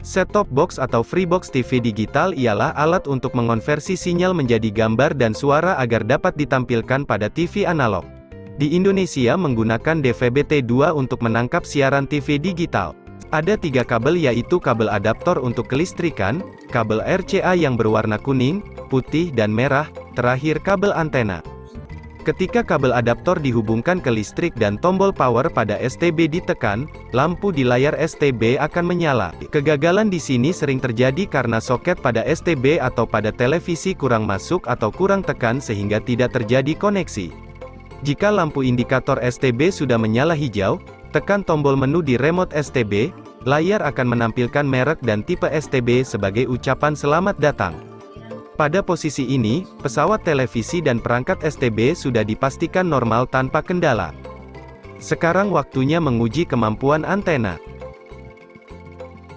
Set-top box atau Freebox TV digital ialah alat untuk mengonversi sinyal menjadi gambar dan suara agar dapat ditampilkan pada TV analog. Di Indonesia menggunakan DVB-T2 untuk menangkap siaran TV digital. Ada tiga kabel yaitu kabel adaptor untuk kelistrikan, kabel RCA yang berwarna kuning, putih dan merah, terakhir kabel antena. Ketika kabel adaptor dihubungkan ke listrik dan tombol power pada STB ditekan, lampu di layar STB akan menyala. Kegagalan di sini sering terjadi karena soket pada STB atau pada televisi kurang masuk atau kurang tekan sehingga tidak terjadi koneksi. Jika lampu indikator STB sudah menyala hijau, tekan tombol menu di remote STB, layar akan menampilkan merek dan tipe STB sebagai ucapan selamat datang. Pada posisi ini, pesawat televisi dan perangkat STB sudah dipastikan normal tanpa kendala. Sekarang waktunya menguji kemampuan antena.